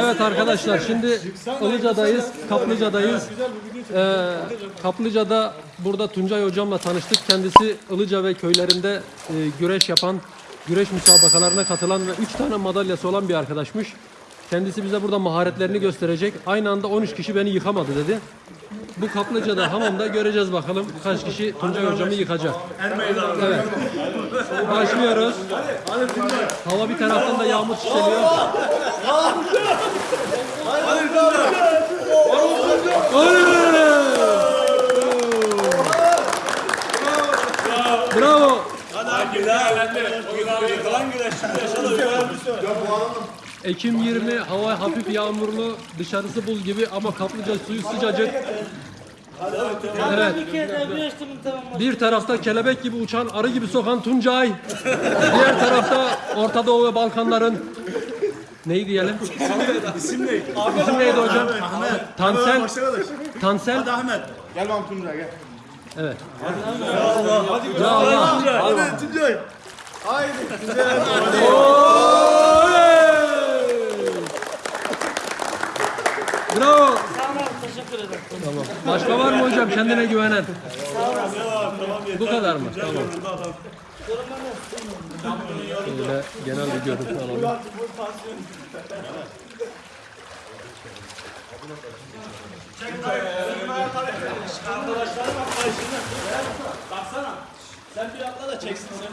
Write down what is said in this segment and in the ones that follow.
Evet arkadaşlar şimdi Ilıca'dayız, Kaplıca'dayız. Ee, Kaplıca'da burada Tuncay hocamla tanıştık. Kendisi Ilıca ve köylerinde e, güreş yapan, güreş müsabakalarına katılan ve 3 tane madalyası olan bir arkadaşmış. Kendisi bize burada maharetlerini gösterecek. Aynı anda 13 kişi beni yıkamadı dedi. Bu Kaplıca'da hamamda göreceğiz bakalım kaç kişi Tuncay hocamı yıkacak. Evet. Başlıyoruz. Hava bir taraftan da yağmur çiçeliyor. Bravo. Ekim 20 hava hafif yağmurlu dışarısı buz gibi ama kaplıca suyu sıcacık. Evet. Bir tarafta kelebek gibi uçan arı gibi sokan Tuncay. Diğer tarafta Orta Doğu ve Balkanların neyi diyelim? İsim ne? İsim neydi hocam? Ahmet. Tansel. Tansel. Hadi Ahmet. Gel bakalım Tuncay gel. Evet. Ya Allah. Hadi Tuncay. Bravo. Sağ olun teşekkür ederim. Tamam. Başka var mı hocam kendine güvenen? Bu kadar mı? Tamam. Şöyle genel bir görüntü alalım. Sen bir atla da çeksin sen.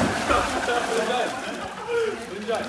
Tuncay. Tuncay.